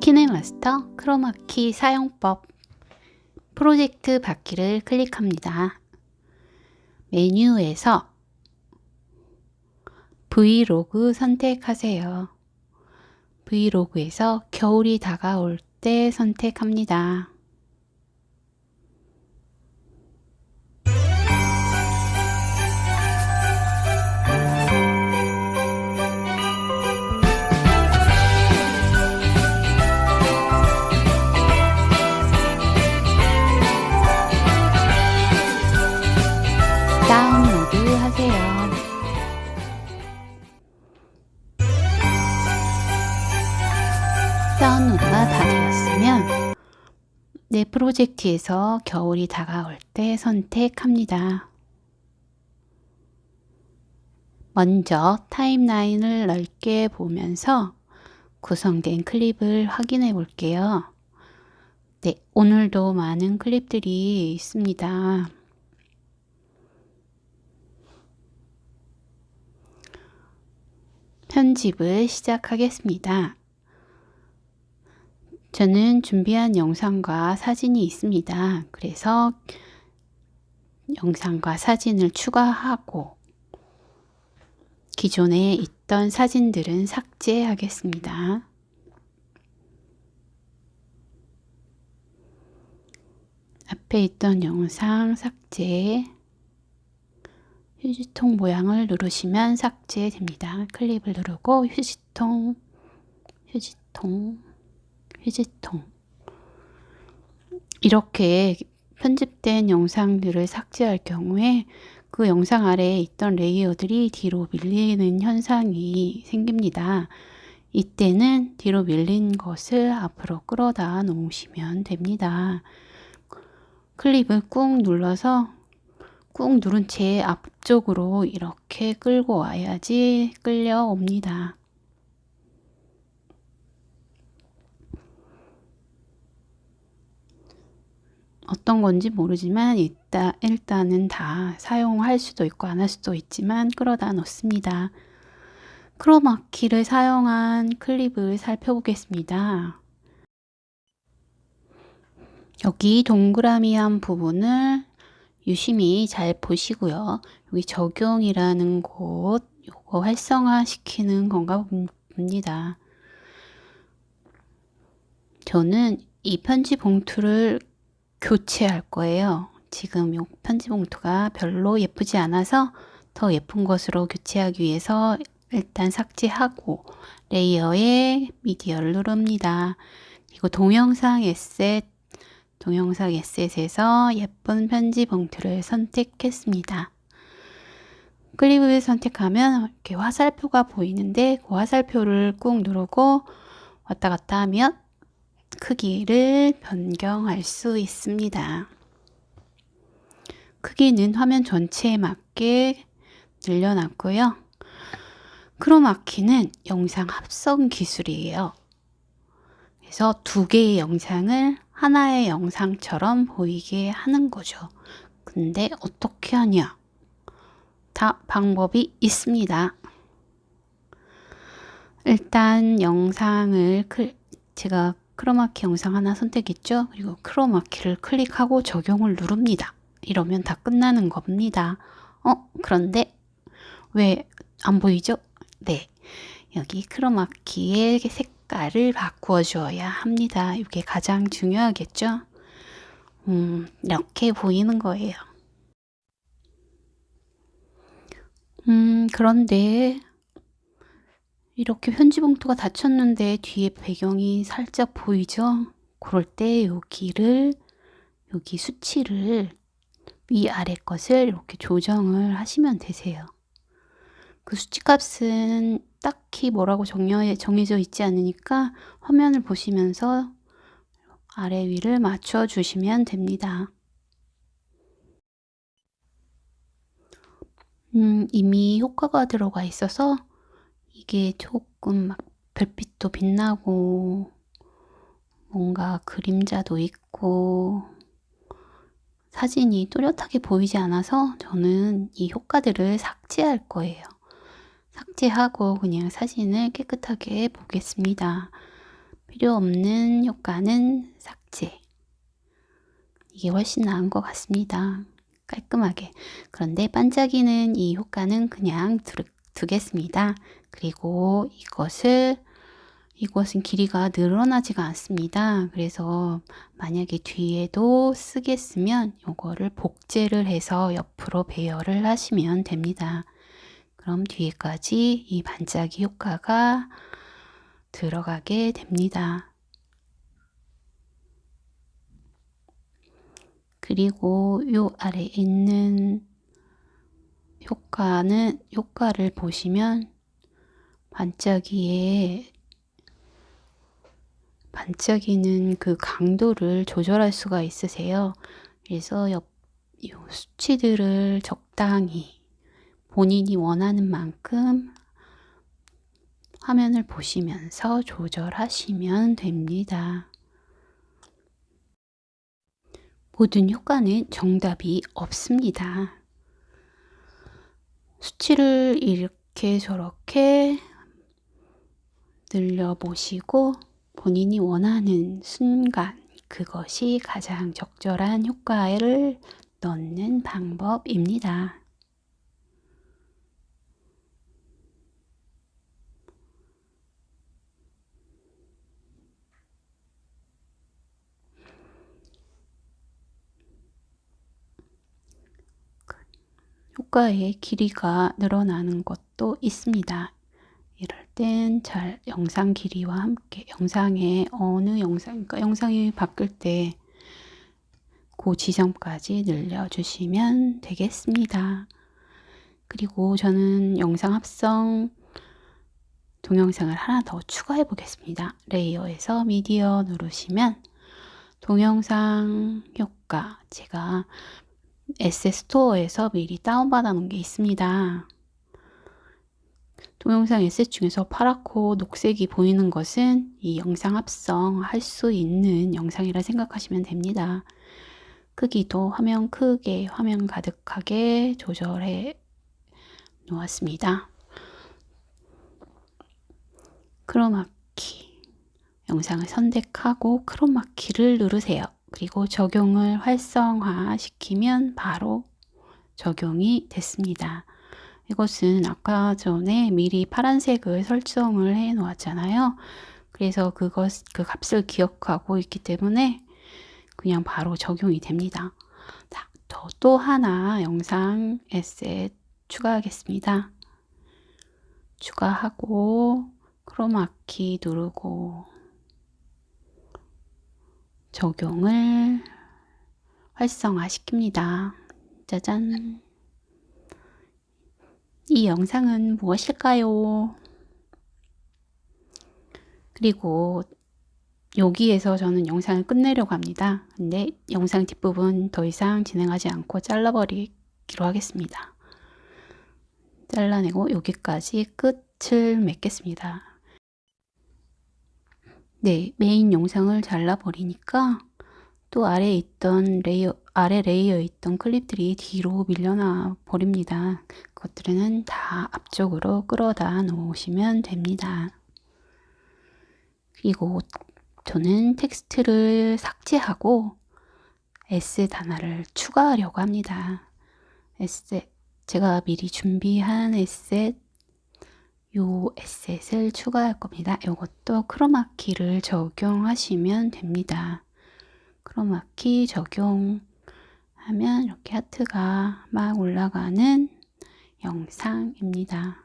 키네마스터 크로마키 사용법 프로젝트 받기를 클릭합니다. 메뉴에서 브이로그 선택하세요. 브이로그에서 겨울이 다가올 때 선택합니다. 프로젝트에서 겨울이 다가올 때 선택합니다. 먼저 타임라인을 넓게 보면서 구성된 클립을 확인해 볼게요. 네, 오늘도 많은 클립들이 있습니다. 편집을 시작하겠습니다. 저는 준비한 영상과 사진이 있습니다. 그래서 영상과 사진을 추가하고 기존에 있던 사진들은 삭제하겠습니다. 앞에 있던 영상 삭제 휴지통 모양을 누르시면 삭제됩니다. 클립을 누르고 휴지통, 휴지통, 휴지통 이렇게 편집된 영상들을 삭제할 경우에 그 영상 아래에 있던 레이어들이 뒤로 밀리는 현상이 생깁니다. 이때는 뒤로 밀린 것을 앞으로 끌어다 놓으시면 됩니다. 클립을 꾹 눌러서 꾹 누른 채 앞쪽으로 이렇게 끌고 와야지 끌려옵니다. 어떤 건지 모르지만 일단, 일단은 다 사용할 수도 있고 안 할 수도 있지만 끌어다 놓습니다. 크로마키를 사용한 클립을 살펴보겠습니다. 여기 동그라미한 부분을 유심히 잘 보시고요. 여기 적용이라는 곳 요거 활성화 시키는 건가 봅니다. 저는 이 편지 봉투를 교체할 거예요. 지금 이 편지 봉투가 별로 예쁘지 않아서 더 예쁜 것으로 교체하기 위해서 일단 삭제하고 레이어에 미디어를 누릅니다. 그리고 동영상 에셋 동영상 에셋에서 예쁜 편지 봉투를 선택했습니다. 클립을 선택하면 이렇게 화살표가 보이는데 그 화살표를 꾹 누르고 왔다 갔다 하면 크기를 변경할 수 있습니다. 크기는 화면 전체에 맞게 늘려놨고요. 크로마키는 영상 합성 기술이에요. 그래서 두 개의 영상을 하나의 영상처럼 보이게 하는 거죠. 근데 어떻게 하냐? 다 방법이 있습니다. 일단 영상을 제가 크로마키 영상 하나 선택했죠. 그리고 크로마키를 클릭하고 적용을 누릅니다. 이러면 다 끝나는 겁니다. 어? 그런데 왜 안 보이죠? 네. 여기 크로마키의 색깔을 바꾸어 주어야 합니다. 이게 가장 중요하겠죠? 음, 이렇게 보이는 거예요. 음, 그런데 이렇게 편지 봉투가 닫혔는데 뒤에 배경이 살짝 보이죠? 그럴 때 여기를 여기 수치를 위아래 것을 이렇게 조정을 하시면 되세요. 그 수치 값은 딱히 뭐라고 정해, 정해져 있지 않으니까 화면을 보시면서 아래 위를 맞춰 주시면 됩니다. 음, 이미 효과가 들어가 있어서 이게 조금 막 별빛도 빛나고 뭔가 그림자도 있고 사진이 또렷하게 보이지 않아서 저는 이 효과들을 삭제할 거예요. 삭제하고 그냥 사진을 깨끗하게 보겠습니다. 필요 없는 효과는 삭제. 이게 훨씬 나은 것 같습니다. 깔끔하게. 그런데 반짝이는 이 효과는 그냥 두, 두겠습니다. 그리고 이것을 이것은 길이가 늘어나지가 않습니다. 그래서 만약에 뒤에도 쓰겠으면 이거를 복제를 해서 옆으로 배열을 하시면 됩니다. 그럼 뒤에까지 이 반짝이 효과가 들어가게 됩니다. 그리고 요 아래 있는 효과는 효과를 보시면 반짝이에 반짝이는 그 강도를 조절할 수가 있으세요. 그래서 옆, 수치들을 적당히 본인이 원하는 만큼 화면을 보시면서 조절하시면 됩니다. 모든 효과는 정답이 없습니다. 수치를 이렇게 저렇게 늘려보시고 본인이 원하는 순간 그것이 가장 적절한 효과를 넣는 방법입니다. 효과의 길이가 늘어나는 것도 있습니다. 이럴 땐 잘 영상 길이와 함께 영상에 어느 영상, 그러니까 영상이 바뀔 때 그 지점까지 늘려주시면 되겠습니다. 그리고 저는 영상 합성 동영상을 하나 더 추가해 보겠습니다. 레이어에서 미디어 누르시면 동영상 효과 제가 에세 스토어에서 미리 다운받아 놓은 게 있습니다. 동영상 에셋 중에서 파랗고 녹색이 보이는 것은 이 영상 합성할 수 있는 영상이라 생각하시면 됩니다. 크기도 화면 크게, 화면 가득하게 조절해 놓았습니다. 크로마키 영상을 선택하고 크로마키를 누르세요. 그리고 적용을 활성화 시키면 바로 적용이 됐습니다. 이것은 아까 전에 미리 파란색을 설정을 해 놓았잖아요. 그래서 그것, 그 값을 기억하고 있기 때문에 그냥 바로 적용이 됩니다. 자, 또 하나 영상 에셋 추가하겠습니다. 추가하고 크로마키 누르고 적용을 활성화시킵니다. 짜잔. 이 영상은 무엇일까요? 그리고 여기에서 저는 영상을 끝내려고 합니다. 근데 영상 뒷부분 더 이상 진행하지 않고 잘라버리기로 하겠습니다. 잘라내고 여기까지 끝을 맺겠습니다. 네, 메인 영상을 잘라버리니까 또 아래에 있던 layer, 아래 layer에 있던 클립들이 뒤로 밀려나 버립니다. 그것들은 다 앞쪽으로 끌어다 놓으시면 됩니다. 그리고 저는 텍스트를 삭제하고 asset 하나를 추가하려고 합니다. asset, 제가 미리 준비한 asset 요 에셋을 추가할 겁니다. 이것도 크로마키를 적용하시면 됩니다. 크로마키 적용하면 이렇게 하트가 막 올라가는 영상입니다.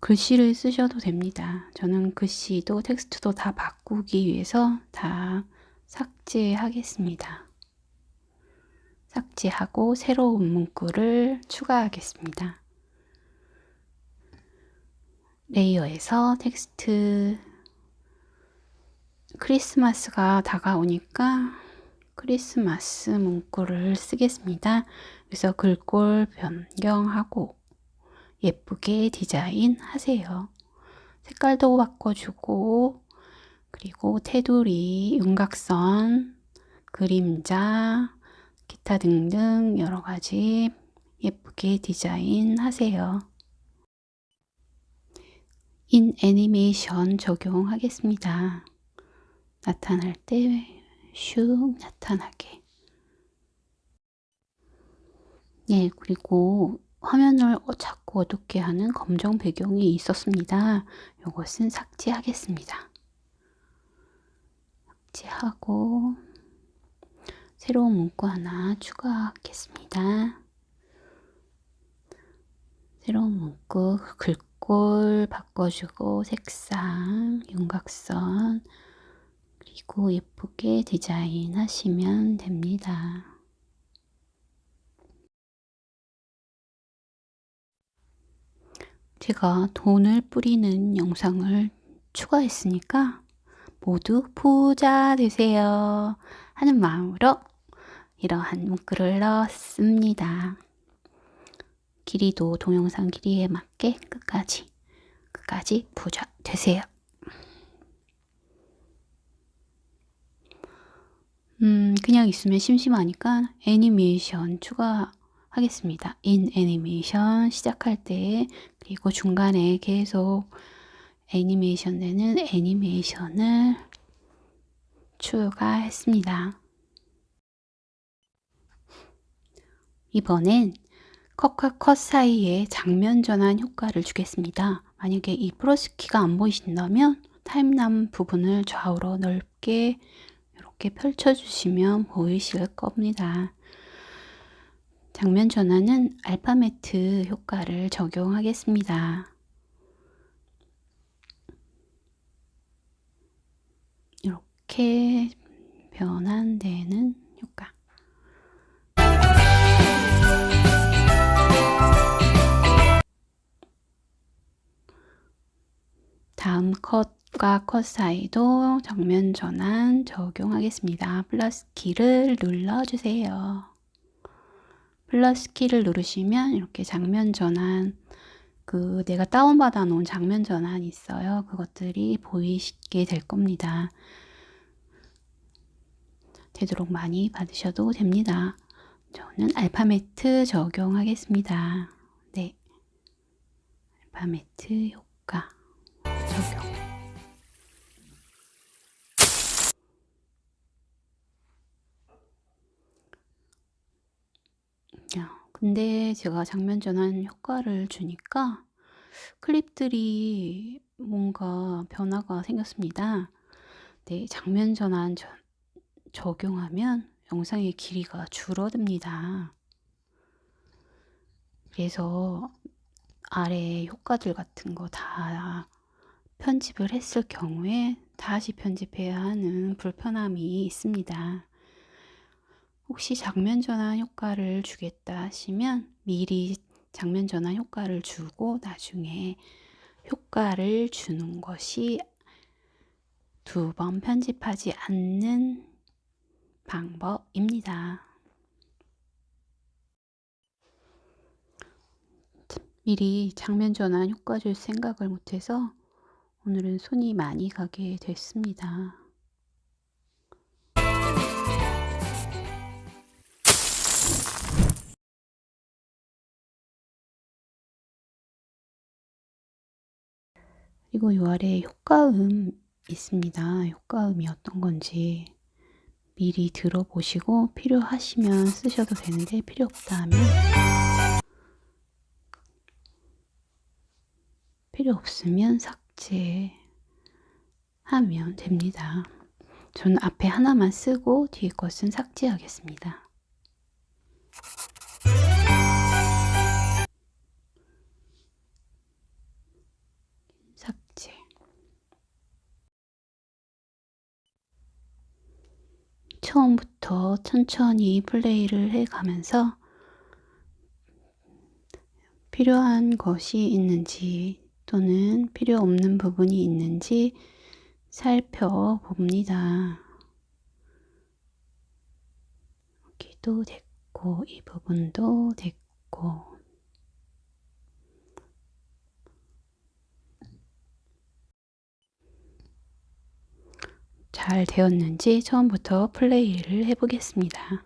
글씨를 쓰셔도 됩니다. 저는 글씨도 텍스트도 다 바꾸기 위해서 다 삭제하겠습니다. 삭제하고 새로운 문구를 추가하겠습니다. layer에서 텍스트 크리스마스가 다가오니까 크리스마스 문구를 쓰겠습니다. 그래서 글꼴 변경하고 예쁘게 디자인 하세요. 색깔도 바꿔주고 그리고 테두리, 윤곽선, 그림자, 기타 등등 여러가지 예쁘게 디자인 하세요. 인 애니메이션 적용하겠습니다. 나타날 때 슉 나타나게. 네, 그리고 화면을 자꾸 어둡게 하는 검정 배경이 있었습니다. 이것은 삭제하겠습니다. 삭제하고 새로운 문구 하나 추가하겠습니다. 새로운 문구 글꼴 바꿔주고 색상, 윤곽선 그리고 예쁘게 디자인 하시면 됩니다. 제가 돈을 뿌리는 영상을 추가했으니까 모두 부자 되세요 하는 마음으로 이러한 문구를 넣었습니다. 길이도 동영상 길이에 맞게 끝까지 끝까지 부자 되세요. 음, 그냥 있으면 심심하니까 애니메이션 추가하겠습니다. 인 애니메이션 시작할 때 그리고 중간에 계속 애니메이션 되는 애니메이션을 추가했습니다. 이번엔 컷과 컷 사이에 장면 전환 효과를 주겠습니다. 만약에 이 플러스 키가 안 보이신다면 타임남 부분을 좌우로 넓게 이렇게 펼쳐주시면 보이실 겁니다. 장면 전환은 알파매트 효과를 적용하겠습니다. 이렇게 변환되는 효과. 다음 컷과 컷 사이도 정면 전환 적용하겠습니다. 플러스 키를 눌러주세요. 플러스 키를 누르시면 이렇게 장면 전환 그 내가 다운받아 놓은 장면 전환 있어요. 그것들이 보이게 될 겁니다. 되도록 많이 받으셔도 됩니다. 저는 알파매트 적용하겠습니다. 네. 알파매트 효과 근데 제가 장면 전환 효과를 주니까 클립들이 뭔가 변화가 생겼습니다. 네, 장면 전환 저, 적용하면 영상의 길이가 줄어듭니다. 그래서 아래 효과들 같은 거 다 편집을 했을 경우에 다시 편집해야 하는 불편함이 있습니다. 혹시 장면 전환 효과를 주겠다 하시면 미리 장면 전환 효과를 주고 나중에 효과를 주는 것이 두 번 편집하지 않는 방법입니다. 미리 장면 전환 효과 줄 생각을 못해서 오늘은 손이 많이 가게 됐습니다. 그리고 이 아래 효과음 있습니다. 효과음이 어떤 건지 미리 들어보시고 필요하시면 쓰셔도 되는데 필요 없다 하면 필요 없으면 삭제하면 됩니다. 저는 앞에 하나만 쓰고 뒤에 것은 삭제하겠습니다. 처음부터 천천히 플레이를 해가면서 필요한 것이 있는지 또는 필요 없는 부분이 있는지 살펴봅니다. 여기도 됐고 이 부분도 됐고 잘 되었는지 처음부터 플레이를 해보겠습니다.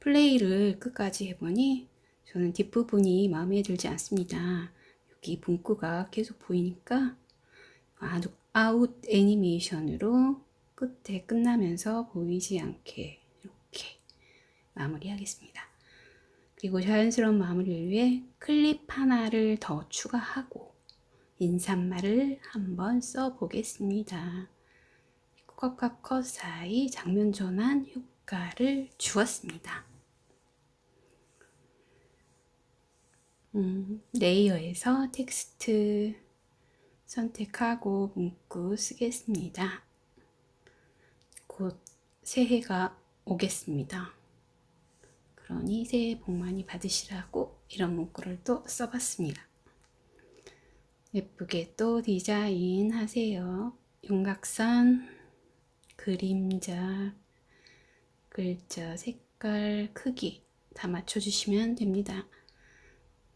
플레이를 끝까지 해보니 저는 뒷부분이 마음에 들지 않습니다. 여기 문구가 계속 보이니까 아웃 애니메이션으로 끝에 끝나면서 보이지 않게 이렇게 마무리하겠습니다. 그리고 자연스러운 마무리를 위해 클립 하나를 더 추가하고 인사말을 한번 써보겠습니다. 컷과 컷 사이 장면 전환 효과를 주었습니다. 음, 레이어에서 텍스트 선택하고 문구 쓰겠습니다. 곧 새해가 오겠습니다. 그러니 새해 복 많이 받으시라고 이런 문구를 또 써봤습니다. 예쁘게 또 디자인 하세요. 윤곽선, 그림자, 글자, 색깔, 크기 다 맞춰주시면 됩니다.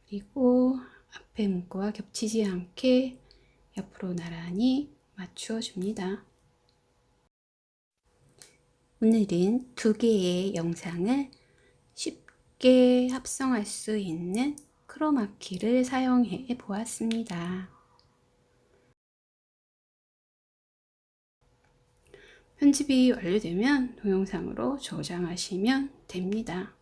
그리고 앞에 문구와 겹치지 않게 옆으로 나란히 맞추어 줍니다. 오늘은 두 개의 영상을 쉽게 합성할 수 있는 크로마키를 사용해 보았습니다. 편집이 완료되면 동영상으로 저장하시면 됩니다.